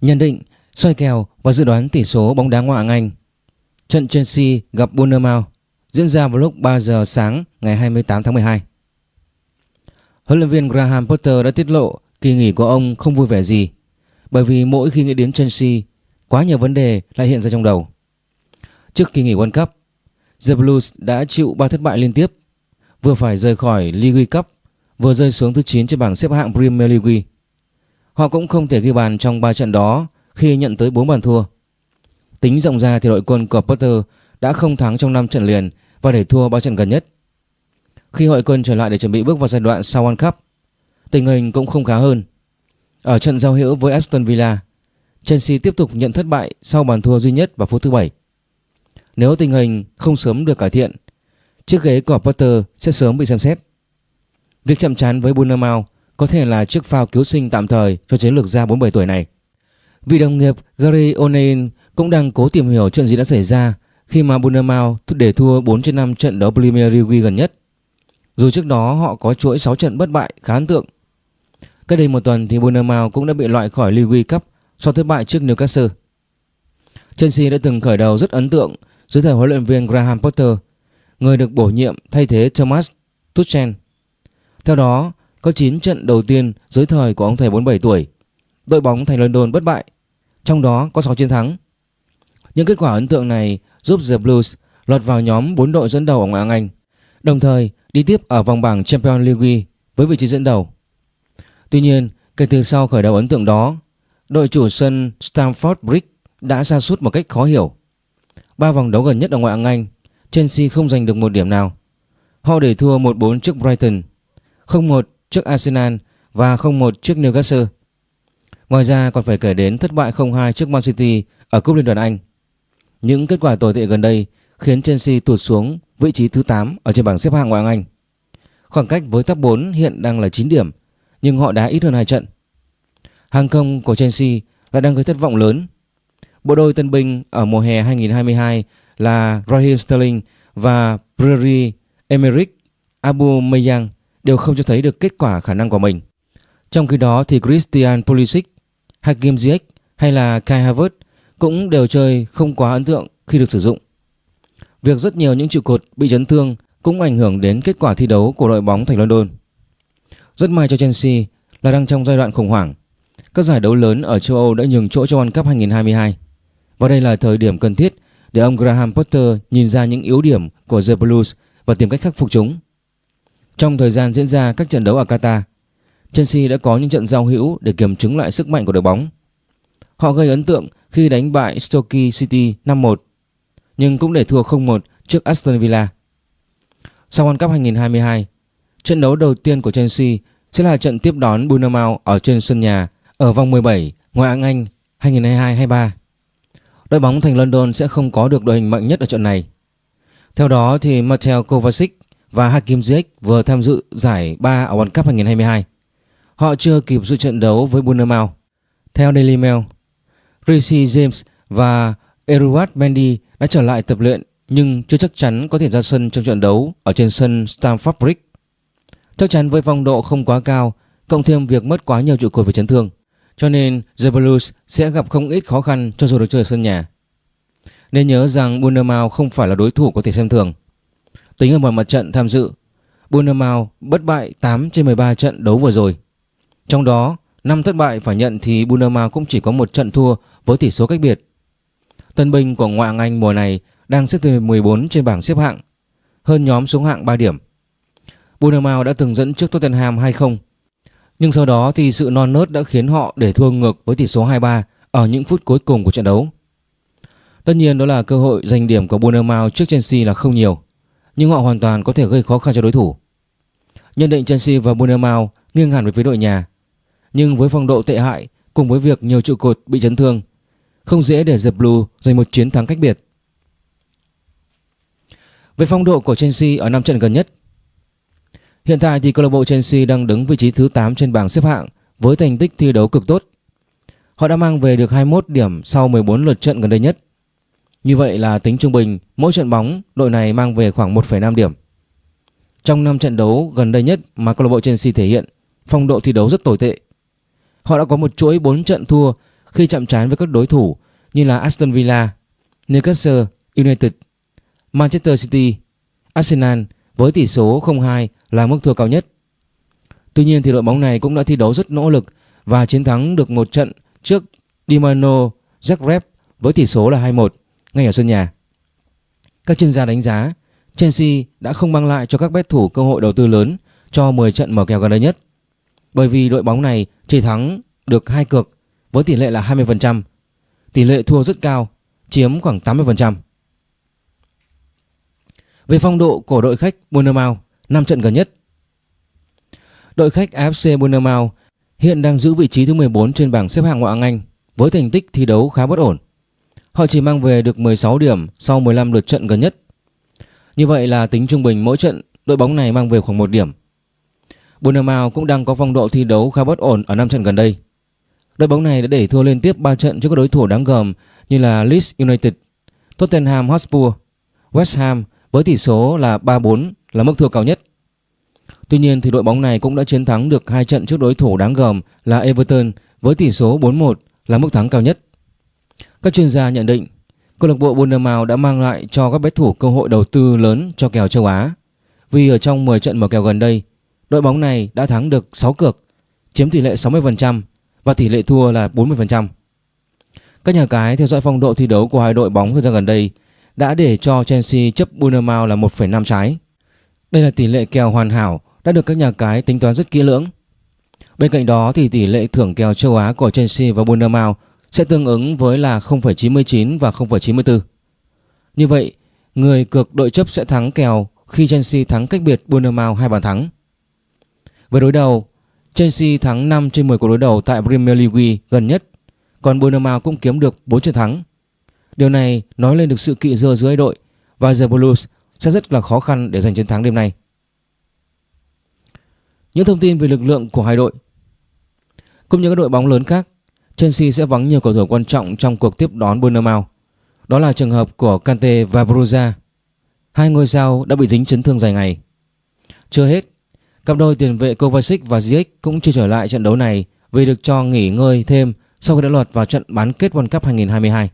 Nhận định, soi kèo và dự đoán tỷ số bóng đá ngoại hạng Anh. Trận Chelsea gặp Bournemouth diễn ra vào lúc 3 giờ sáng ngày 28 tháng 12. Huấn luyện viên Graham Potter đã tiết lộ kỳ nghỉ của ông không vui vẻ gì bởi vì mỗi khi nghĩ đến Chelsea, quá nhiều vấn đề lại hiện ra trong đầu. Trước kỳ nghỉ World Cup, The Blues đã chịu 3 thất bại liên tiếp, vừa phải rời khỏi League Cup, vừa rơi xuống thứ 9 trên bảng xếp hạng Premier League. Họ cũng không thể ghi bàn trong 3 trận đó khi nhận tới 4 bàn thua. Tính rộng ra thì đội quân của Potter đã không thắng trong 5 trận liền và để thua 3 trận gần nhất. Khi hội quân trở lại để chuẩn bị bước vào giai đoạn sau World Cup, tình hình cũng không khá hơn. Ở trận giao hữu với Aston Villa, Chelsea tiếp tục nhận thất bại sau bàn thua duy nhất vào phút thứ 7. Nếu tình hình không sớm được cải thiện, chiếc ghế của Potter sẽ sớm bị xem xét. Việc chậm chán với Bournemouth có thể là chiếc phao cứu sinh tạm thời cho chiến lược gia 47 tuổi này. Vị đồng nghiệp Gary O'Neill cũng đang cố tìm hiểu chuyện gì đã xảy ra khi mà Bournemouth để thua 4 trên 5 trận đấu Premier League gần nhất. Dù trước đó họ có chuỗi 6 trận bất bại khá ấn tượng. Cách đây một tuần thì Bournemouth cũng đã bị loại khỏi League Cup sau thất bại trước Newcastle. Chelsea đã từng khởi đầu rất ấn tượng dưới thời huấn luyện viên Graham Potter, người được bổ nhiệm thay thế Thomas Tuchel. Theo đó, có 9 trận đầu tiên dưới thời của ông thầy 47 tuổi, đội bóng thành London bất bại, trong đó có 6 chiến thắng. Những kết quả ấn tượng này giúp The Blues lọt vào nhóm 4 đội dẫn đầu ở ngoại hạng Anh, đồng thời đi tiếp ở vòng bảng Champions League với vị trí dẫn đầu. Tuy nhiên, kể từ sau khởi đầu ấn tượng đó, đội chủ sân Stamford Bridge đã ra sút một cách khó hiểu. Ba vòng đấu gần nhất ở ngoại hạng Anh, Chelsea không giành được một điểm nào. Họ để thua 1-4 trước Brighton, 0-1 trước Arsenal và 0-1 trước Newcastle. Ngoài ra còn phải kể đến thất bại 0-2 trước Man City ở Cúp Liên đoàn Anh. Những kết quả tồi tệ gần đây khiến Chelsea tụt xuống vị trí thứ 8 ở trên bảng xếp hạng ngoại hạng Anh. Khoảng cách với top 4 hiện đang là 9 điểm, nhưng họ đá ít hơn 2 trận. Hàng công của Chelsea lại đang gây thất vọng lớn. Bộ đôi tân binh ở mùa hè 2022 là Raheem Sterling và Pierre Emerick Aubameyang đều không cho thấy được kết quả khả năng của mình. Trong khi đó thì Christian Pulisic, Hakim Ziyech hay là Kai Havertz cũng đều chơi không quá ấn tượng khi được sử dụng. Việc rất nhiều những trụ cột bị chấn thương cũng ảnh hưởng đến kết quả thi đấu của đội bóng thành London. Rất may cho Chelsea là đang trong giai đoạn khủng hoảng. Các giải đấu lớn ở châu Âu đã nhường chỗ cho World Cup 2022. Và đây là thời điểm cần thiết để ông Graham Potter nhìn ra những yếu điểm của The Blues và tìm cách khắc phục chúng. Trong thời gian diễn ra các trận đấu ở Qatar, Chelsea đã có những trận giao hữu để kiểm chứng lại sức mạnh của đội bóng. Họ gây ấn tượng khi đánh bại Stoke City 5-1, nhưng cũng để thua 0-1 trước Aston Villa. Sau World Cup 2022, trận đấu đầu tiên của Chelsea sẽ là trận tiếp đón Bournemouth ở trên sân nhà ở vòng 17 ngoại hạng Anh 2022-23. Đội bóng thành London sẽ không có được đội hình mạnh nhất ở trận này. Theo đó thì Mateo Kovacic và Hakim Ziyech vừa tham dự giải 3 ở World Cup 2022. Họ chưa kịp dự trận đấu với Bournemouth. Theo Daily Mail, Rishi James và Eruat Mendy đã trở lại tập luyện nhưng chưa chắc chắn có thể ra sân trong trận đấu ở trên sân Stamford Bridge. Chắc chắn với phong độ không quá cao, cộng thêm việc mất quá nhiều trụ cột về chấn thương, cho nên The Blues sẽ gặp không ít khó khăn cho dù được chơi ở sân nhà. Nên nhớ rằng Bournemouth không phải là đối thủ có thể xem thường. Tính ở mọi mặt trận tham dự, Bournemouth bất bại 8 trên 13 trận đấu vừa rồi. Trong đó, năm thất bại phải nhận thì Bournemouth cũng chỉ có một trận thua với tỷ số cách biệt. Tân binh của ngoại hạng Anh mùa này đang xếp thứ 14 trên bảng xếp hạng, hơn nhóm xuống hạng 3 điểm. Bournemouth đã từng dẫn trước Tottenham 2-0, nhưng sau đó thì sự non nớt đã khiến họ để thua ngược với tỷ số 2-3 ở những phút cuối cùng của trận đấu. Tất nhiên đó là cơ hội giành điểm của Bournemouth trước Chelsea là không nhiều, nhưng họ hoàn toàn có thể gây khó khăn cho đối thủ. Nhận định Chelsea và Bournemouth nghiêng hẳn về phía đội nhà, nhưng với phong độ tệ hại cùng với việc nhiều trụ cột bị chấn thương, không dễ để The Blue giành một chiến thắng cách biệt. Về phong độ của Chelsea ở năm trận gần nhất, hiện tại thì câu lạc bộ Chelsea đang đứng vị trí thứ 8 trên bảng xếp hạng với thành tích thi đấu cực tốt. Họ đã mang về được 21 điểm sau 14 lượt trận gần đây nhất. Như vậy là tính trung bình mỗi trận bóng đội này mang về khoảng 1,5 điểm. Trong 5 trận đấu gần đây nhất mà câu lạc bộ Chelsea thể hiện, phong độ thi đấu rất tồi tệ. Họ đã có một chuỗi 4 trận thua khi chạm trán với các đối thủ như là Aston Villa, Newcastle United, Manchester City, Arsenal với tỷ số 0-2 là mức thua cao nhất. Tuy nhiên thì đội bóng này cũng đã thi đấu rất nỗ lực và chiến thắng được một trận trước Dinamo Zagreb với tỷ số là 2-1 ngay ở sân nhà. Các chuyên gia đánh giá Chelsea đã không mang lại cho các bet thủ cơ hội đầu tư lớn cho 10 trận mở kèo gần đây nhất. Bởi vì đội bóng này chỉ thắng được hai cược với tỷ lệ là 20%. Tỷ lệ thua rất cao, chiếm khoảng 80%. Về phong độ của đội khách Bournemouth 5 trận gần nhất. Đội khách AFC Bournemouth hiện đang giữ vị trí thứ 14 trên bảng xếp hạng ngoại hạng Anh với thành tích thi đấu khá bất ổn. Họ chỉ mang về được 16 điểm sau 15 lượt trận gần nhất. Như vậy là tính trung bình mỗi trận đội bóng này mang về khoảng 1 điểm. Bournemouth cũng đang có phong độ thi đấu khá bất ổn ở 5 trận gần đây. Đội bóng này đã để thua liên tiếp 3 trận trước các đối thủ đáng gờm như là Leeds United, Tottenham Hotspur, West Ham với tỷ số là 3-4 là mức thua cao nhất. Tuy nhiên thì đội bóng này cũng đã chiến thắng được hai trận trước đối thủ đáng gờm là Everton với tỷ số 4-1 là mức thắng cao nhất. Các chuyên gia nhận định câu lạc bộ Bournemouth đã mang lại cho các bet thủ cơ hội đầu tư lớn cho kèo châu Á. Vì ở trong 10 trận mở kèo gần đây, đội bóng này đã thắng được 6 cược, chiếm tỷ lệ 60% và tỷ lệ thua là 40%. Các nhà cái theo dõi phong độ thi đấu của hai đội bóng thời gian gần đây đã để cho Chelsea chấp Bournemouth là 1,5 trái. Đây là tỷ lệ kèo hoàn hảo đã được các nhà cái tính toán rất kỹ lưỡng. Bên cạnh đó thì tỷ lệ thưởng kèo châu Á của Chelsea và Bournemouth sẽ tương ứng với là 0,99 và 0,94. Như vậy, người cược đội chấp sẽ thắng kèo khi Chelsea thắng cách biệt Bournemouth hai bàn thắng. Về đối đầu, Chelsea thắng 5 trên 10 cuộc đối đầu tại Premier League gần nhất, còn Bournemouth cũng kiếm được 4 trận thắng. Điều này nói lên được sự kỵ dơ giữa hai đội và The Blues sẽ rất là khó khăn để giành chiến thắng đêm nay. Những thông tin về lực lượng của hai đội Cũng như các đội bóng lớn khác, Chelsea sẽ vắng nhiều cầu thủ quan trọng trong cuộc tiếp đón Bournemouth. Đó là trường hợp của Kante và Bruja. Hai ngôi sao đã bị dính chấn thương dài ngày. Chưa hết, cặp đôi tiền vệ Kovacic và Ziyech cũng chưa trở lại trận đấu này vì được cho nghỉ ngơi thêm sau khi đã lọt vào trận bán kết World Cup 2022.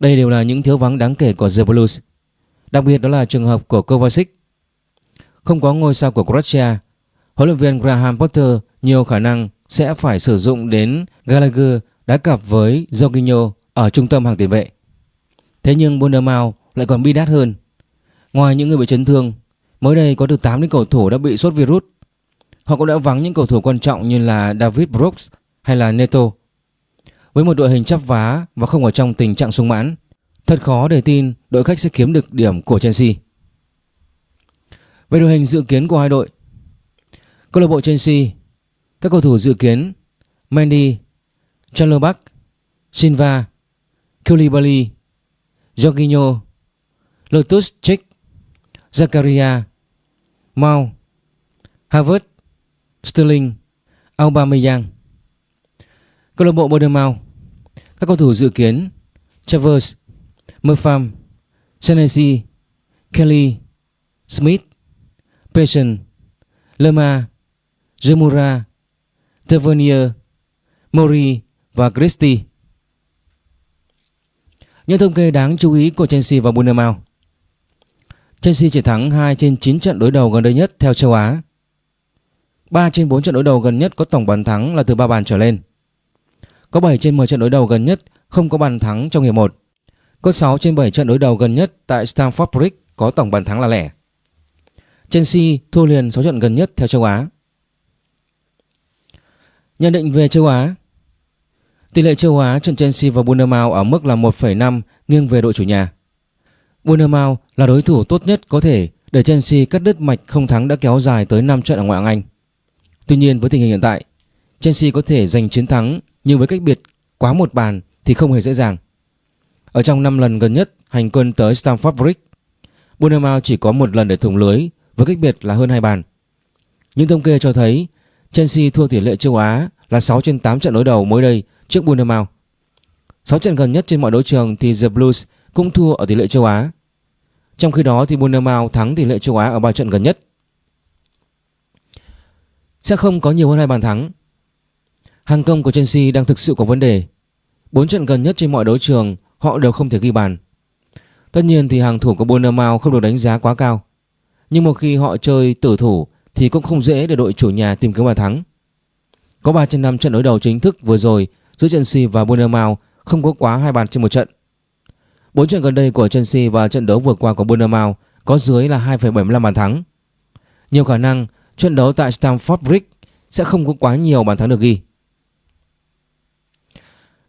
Đây đều là những thiếu vắng đáng kể của The Blues. Đặc biệt đó là trường hợp của Kovacic. Không có ngôi sao của Croatia, huấn luyện viên Graham Potter nhiều khả năng sẽ phải sử dụng đến Gallagher đá cặp với Jorginho ở trung tâm hàng tiền vệ. Thế nhưng Bournemouth lại còn bi đát hơn. Ngoài những người bị chấn thương, mới đây có từ 8 đến cầu thủ đã bị sốt virus. Họ cũng đã vắng những cầu thủ quan trọng như là David Brooks hay là Neto. Với một đội hình chắp vá và không ở trong tình trạng sung mãn, thật khó để tin đội khách sẽ kiếm được điểm của Chelsea. Về đội hình dự kiến của hai đội, câu lạc bộ Chelsea, các cầu thủ dự kiến Mendy, Chalobah, Silva, Koulibaly, Jorginho, Lotus Check, Zakaria, Mount, Havertz, Sterling, Aubameyang. Câu lạc bộ Bournemouth Các cầu thủ dự kiến Travers, Murpham, Senesi, Kelly, Smith, Patient, Lerma, Zemura, Tavernier, Mori và Christie. Những thông kê đáng chú ý của Chelsea và Bournemouth Chelsea chỉ thắng 2 trên 9 trận đối đầu gần đây nhất theo châu Á. 3 trên 4 trận đối đầu gần nhất có tổng bàn thắng là từ 3 bàn trở lên. Có 7 trên 10 trận đối đầu gần nhất không có bàn thắng trong hiệp 1. Có 6 trên 7 trận đối đầu gần nhất tại Stamford Bridge có tổng bàn thắng là lẻ. Chelsea thua liền 6 trận gần nhất theo châu Á. Nhận định về châu Á Tỷ lệ châu Á trận Chelsea và Bournemouth ở mức là 1,5 nghiêng về đội chủ nhà. Bournemouth là đối thủ tốt nhất có thể để Chelsea cắt đứt mạch không thắng đã kéo dài tới 5 trận ở ngoại hạng Anh. Tuy nhiên với tình hình hiện tại, Chelsea có thể giành chiến thắng nhưng với cách biệt quá một bàn thì không hề dễ dàng. Ở trong 5 lần gần nhất hành quân tới Stamford Bridge, Bournemouth chỉ có một lần để thủng lưới với cách biệt là hơn hai bàn. Những thống kê cho thấy Chelsea thua tỷ lệ châu Á là 6 trên 8 trận đối đầu mới đây trước Bournemouth. 6 trận gần nhất trên mọi đấu trường thì The Blues cũng thua ở tỷ lệ châu Á. Trong khi đó thì Bournemouth thắng tỷ lệ châu Á ở 3 trận gần nhất. Sẽ không có nhiều hơn hai bàn thắng. Hàng công của Chelsea đang thực sự có vấn đề. 4 trận gần nhất trên mọi đấu trường, họ đều không thể ghi bàn. Tất nhiên thì hàng thủ của Bournemouth không được đánh giá quá cao. Nhưng một khi họ chơi tử thủ thì cũng không dễ để đội chủ nhà tìm kiếm bàn thắng. Có 3 trên 5 trận đối đầu chính thức vừa rồi giữa Chelsea và Bournemouth không có quá hai bàn trên một trận. 4 trận gần đây của Chelsea và trận đấu vừa qua của Bournemouth có dưới là 2,75 bàn thắng. Nhiều khả năng trận đấu tại Stamford Bridge sẽ không có quá nhiều bàn thắng được ghi.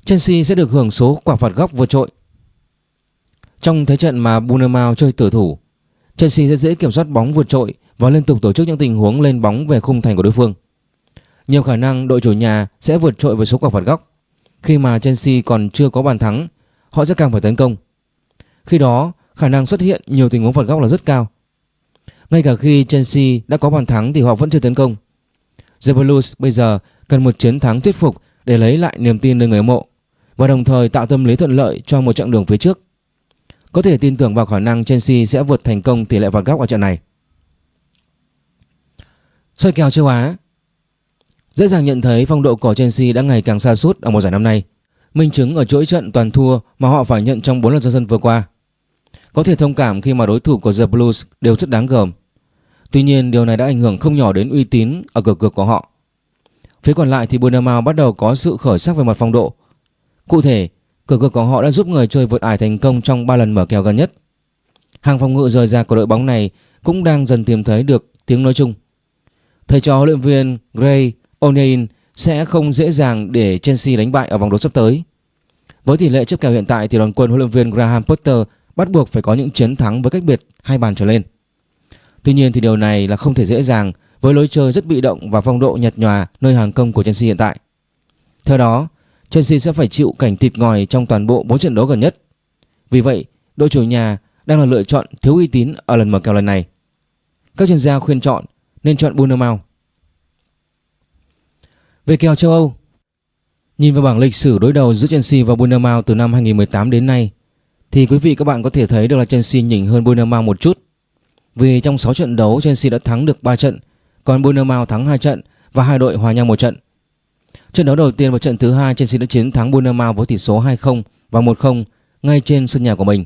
Chelsea sẽ được hưởng số quả phạt góc vượt trội. Trong thế trận mà Bournemouth chơi tử thủ, Chelsea sẽ dễ kiểm soát bóng vượt trội và liên tục tổ chức những tình huống lên bóng về khung thành của đối phương. Nhiều khả năng đội chủ nhà sẽ vượt trội với số quả phạt góc. Khi mà Chelsea còn chưa có bàn thắng, họ sẽ càng phải tấn công. Khi đó, khả năng xuất hiện nhiều tình huống phạt góc là rất cao. Ngay cả khi Chelsea đã có bàn thắng thì họ vẫn chưa tấn công. The Blues bây giờ cần một chiến thắng thuyết phục để lấy lại niềm tin nơi người hâm mộ và đồng thời tạo tâm lý thuận lợi cho một chặng đường phía trước. Có thể tin tưởng vào khả năng Chelsea sẽ vượt thành công tỷ lệ phạt góc ở trận này. Soi kèo châu Á Dễ dàng nhận thấy phong độ của Chelsea đã ngày càng xa sút ở mùa giải năm nay. Minh chứng ở chuỗi trận toàn thua mà họ phải nhận trong 4 lần ra sân vừa qua. Có thể thông cảm khi mà đối thủ của The Blues đều rất đáng gờm. Tuy nhiên điều này đã ảnh hưởng không nhỏ đến uy tín ở cửa cược của họ. Phía còn lại thì Bournemouth bắt đầu có sự khởi sắc về mặt phong độ. Cụ thể, cửa cược của họ đã giúp người chơi vượt ải thành công trong 3 lần mở kèo gần nhất. Hàng phòng ngự rời ra của đội bóng này cũng đang dần tìm thấy được tiếng nói chung. Thầy trò huấn luyện viên Gray O'Neill sẽ không dễ dàng để Chelsea đánh bại ở vòng đấu sắp tới. Với tỷ lệ chấp kèo hiện tại thì đoàn quân huấn luyện viên Graham Potter bắt buộc phải có những chiến thắng với cách biệt hai bàn trở lên. Tuy nhiên thì điều này là không thể dễ dàng với lối chơi rất bị động và phong độ nhạt nhòa nơi hàng công của Chelsea hiện tại. Theo đó, Chelsea sẽ phải chịu cảnh thịt ngòi trong toàn bộ 4 trận đấu gần nhất. Vì vậy, đội chủ nhà đang là lựa chọn thiếu uy tín ở lần mở kèo lần này. Các chuyên gia khuyên chọn nên chọn Bournemouth. Về kèo châu Âu, nhìn vào bảng lịch sử đối đầu giữa Chelsea và Bournemouth từ năm 2018 đến nay, thì quý vị các bạn có thể thấy được là Chelsea nhỉnh hơn Bournemouth một chút. Vì trong 6 trận đấu Chelsea đã thắng được 3 trận, còn Bournemouth thắng 2 trận và hai đội hòa nhau một trận. Trận đấu đầu tiên và trận thứ hai Chelsea đã chiến thắng Bournemouth với tỷ số 2-0 và 1-0 ngay trên sân nhà của mình.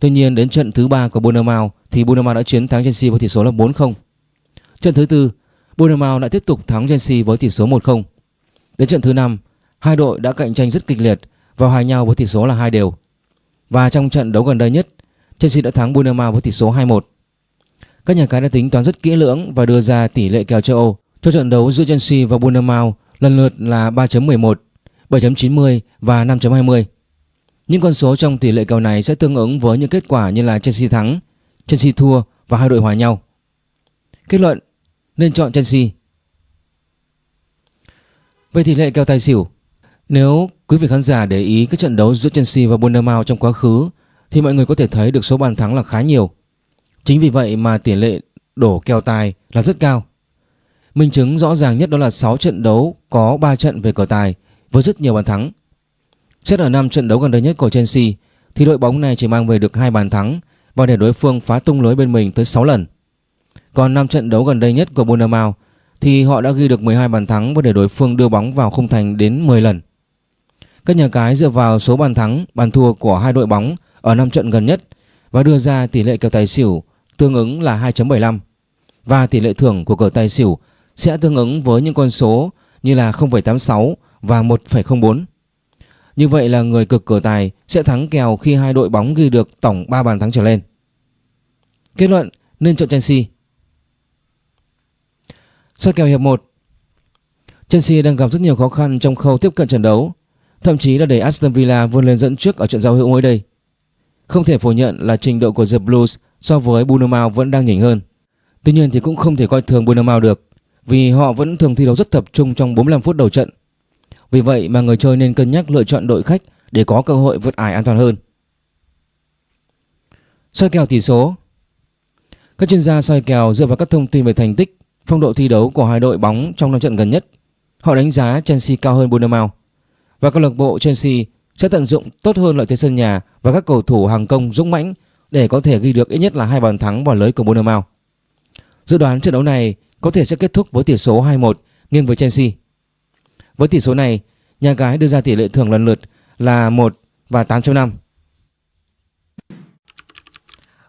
Tuy nhiên đến trận thứ ba của Bournemouth thì Bournemouth đã chiến thắng Chelsea với tỷ số là 4-0. Trận thứ tư, Bournemouth lại tiếp tục thắng Chelsea với tỷ số 1-0. Đến trận thứ năm, hai đội đã cạnh tranh rất kịch liệt và hòa nhau với tỷ số là hai đều. Và trong trận đấu gần đây nhất, Chelsea đã thắng Bournemouth với tỷ số 2-1. Các nhà cái đã tính toán rất kỹ lưỡng và đưa ra tỷ lệ kèo châu Âu cho trận đấu giữa Chelsea và Bournemouth lần lượt là 3.11, 7.90 và 5.20. Những con số trong tỷ lệ kèo này sẽ tương ứng với những kết quả như là Chelsea thắng, Chelsea thua và hai đội hòa nhau. Kết luận nên chọn Chelsea. Về tỷ lệ kèo tài xỉu, nếu quý vị khán giả để ý các trận đấu giữa Chelsea và Bournemouth trong quá khứ thì mọi người có thể thấy được số bàn thắng là khá nhiều. Chính vì vậy mà tỷ lệ đổ kèo tài là rất cao. Minh chứng rõ ràng nhất đó là 6 trận đấu có 3 trận về cờ tài với rất nhiều bàn thắng. Xét ở 5 trận đấu gần đây nhất của Chelsea thì đội bóng này chỉ mang về được hai bàn thắng và để đối phương phá tung lưới bên mình tới 6 lần. Còn 5 trận đấu gần đây nhất của Bournemouth thì họ đã ghi được 12 bàn thắng và để đối phương đưa bóng vào khung thành đến 10 lần. Các nhà cái dựa vào số bàn thắng, bàn thua của hai đội bóng ở 5 trận gần nhất và đưa ra tỷ lệ kèo tài xỉu tương ứng là 2.75 và tỷ lệ thưởng của cờ tài xỉu sẽ tương ứng với những con số như là 0.86 và 1.04. Như vậy là người cực cờ tài sẽ thắng kèo khi hai đội bóng ghi được tổng 3 bàn thắng trở lên. Kết luận nên chọn Chelsea. Soi kèo hiệp 1 Chelsea đang gặp rất nhiều khó khăn trong khâu tiếp cận trận đấu, thậm chí là đẩy Aston Villa vươn lên dẫn trước ở trận giao hữu mới đây. Không thể phủ nhận là trình độ của The Blues so với Bournemouth vẫn đang nhỉnh hơn. Tuy nhiên thì cũng không thể coi thường Bournemouth được vì họ vẫn thường thi đấu rất tập trung trong 45 phút đầu trận. Vì vậy mà người chơi nên cân nhắc lựa chọn đội khách để có cơ hội vượt ải an toàn hơn. Soi kèo tỷ số Các chuyên gia soi kèo dựa vào các thông tin về thành tích, phong độ thi đấu của hai đội bóng trong năm trận gần nhất. Họ đánh giá Chelsea cao hơn Bournemouth và câu lạc bộ Chelsea sẽ tận dụng tốt hơn lợi thế sân nhà và các cầu thủ hàng công dũng mãnh để có thể ghi được ít nhất là hai bàn thắng vào lưới của Bournemouth. Dự đoán trận đấu này có thể sẽ kết thúc với tỷ số 2-1 nghiêng với Chelsea. Với tỷ số này, nhà cái đưa ra tỷ lệ thưởng lần lượt là 1 và 8.5.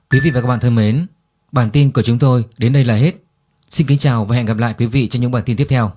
Quý vị và các bạn thân mến, bản tin của chúng tôi đến đây là hết. Xin kính chào và hẹn gặp lại quý vị trong những bản tin tiếp theo.